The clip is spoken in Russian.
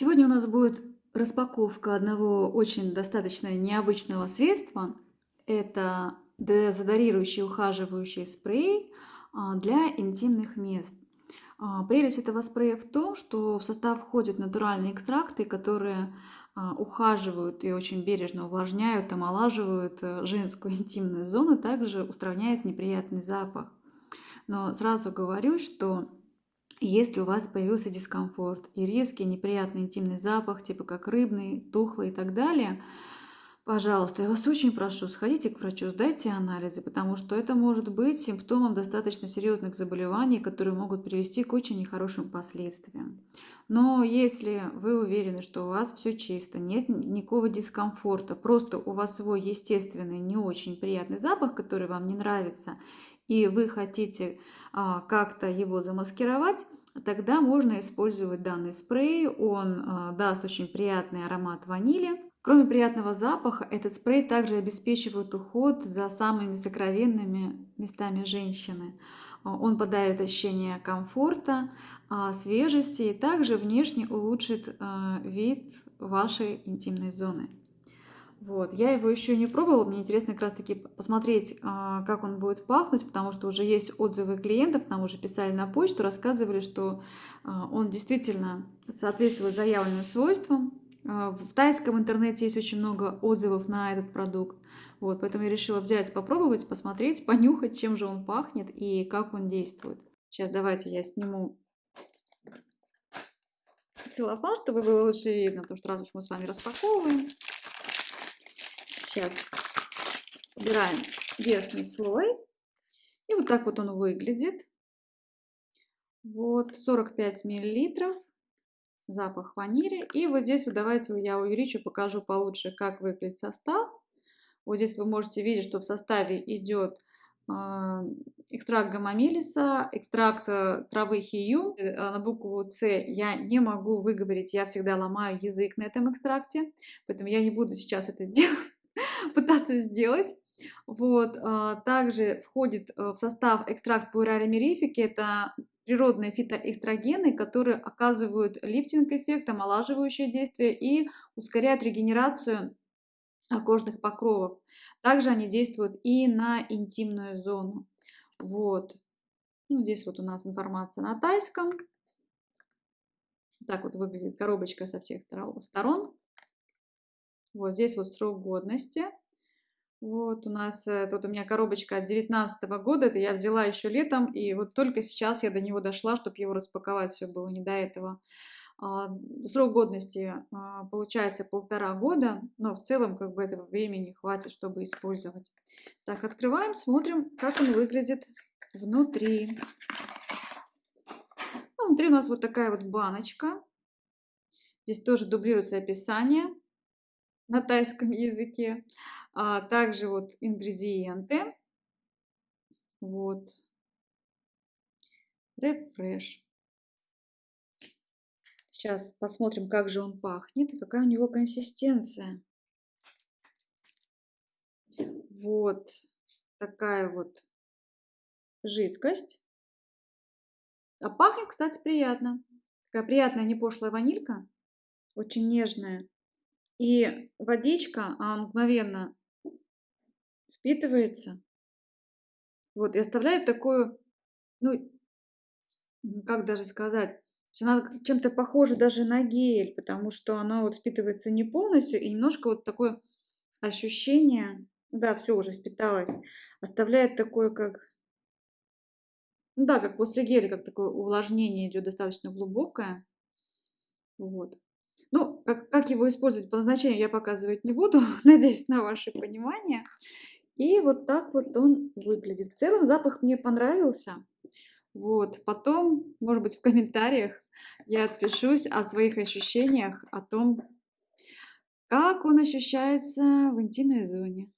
Сегодня у нас будет распаковка одного очень достаточно необычного средства. Это дезодорирующий ухаживающий спрей а, для интимных мест. А, прелесть этого спрея в том, что в состав входят натуральные экстракты, которые а, ухаживают и очень бережно увлажняют, омолаживают э, женскую интимную зону, также устраняют неприятный запах. Но сразу говорю, что если у вас появился дискомфорт и резкий неприятный интимный запах, типа как рыбный, тухлый и так далее, пожалуйста, я вас очень прошу, сходите к врачу, сдайте анализы, потому что это может быть симптомом достаточно серьезных заболеваний, которые могут привести к очень нехорошим последствиям. Но если вы уверены, что у вас все чисто, нет никакого дискомфорта, просто у вас свой естественный, не очень приятный запах, который вам не нравится, и вы хотите а, как-то его замаскировать, тогда можно использовать данный спрей. Он а, даст очень приятный аромат ванили. Кроме приятного запаха, этот спрей также обеспечивает уход за самыми сокровенными местами женщины. А, он подарит ощущение комфорта, а, свежести и также внешне улучшит а, вид вашей интимной зоны. Вот. Я его еще не пробовала, мне интересно как раз таки посмотреть, а, как он будет пахнуть, потому что уже есть отзывы клиентов, нам уже писали на почту, рассказывали, что а, он действительно соответствует заявленным свойствам. А, в тайском интернете есть очень много отзывов на этот продукт, вот, поэтому я решила взять, попробовать, посмотреть, понюхать, чем же он пахнет и как он действует. Сейчас давайте я сниму целлофан, чтобы было лучше видно, потому что раз уж мы с вами распаковываем. Сейчас убираем верхний слой. И вот так вот он выглядит. Вот 45 миллилитров. Запах ванили. И вот здесь вот давайте я увеличу, покажу получше, как выглядит состав. Вот здесь вы можете видеть, что в составе идет а, экстракт гамамелиса, экстракт э, травы хию. Э, на букву С я не могу выговорить, я всегда ломаю язык на этом экстракте, поэтому я не буду сейчас это делать. Пытаться сделать. Вот. А, также входит э, в состав экстракт мирифики. Это природные фитоэстрогены, которые оказывают лифтинг-эффект, омолаживающее действие и ускоряют регенерацию кожных покровов. Также они действуют и на интимную зону. Вот. Ну, здесь вот у нас информация на тайском. Так вот выглядит коробочка со всех сторон. Вот здесь вот срок годности. Вот у нас, э, тут у меня коробочка от 2019 года, это я взяла еще летом, и вот только сейчас я до него дошла, чтобы его распаковать, все было не до этого. А, срок годности а, получается полтора года, но в целом как бы этого времени хватит, чтобы использовать. Так, открываем, смотрим, как он выглядит внутри. Ну, внутри у нас вот такая вот баночка. Здесь тоже дублируется описание на тайском языке. А также вот ингредиенты. Вот. Рефреш. Сейчас посмотрим, как же он пахнет и какая у него консистенция. Вот такая вот жидкость. А пахнет, кстати, приятно. Такая приятная, не пошлая ванилька. Очень нежная. И водичка, а мгновенно впитывается. Вот, и оставляет такую, ну, как даже сказать, она чем-то похожа даже на гель, потому что она вот впитывается не полностью, и немножко вот такое ощущение, да, все уже впиталось, оставляет такое, как, ну да, как после геля, как такое увлажнение идет достаточно глубокое. Вот. Ну, как, как его использовать по назначению, я показывать не буду, надеюсь на ваше понимание. И вот так вот он выглядит. В целом запах мне понравился. Вот, потом, может быть, в комментариях я отпишусь о своих ощущениях, о том, как он ощущается в интимной зоне.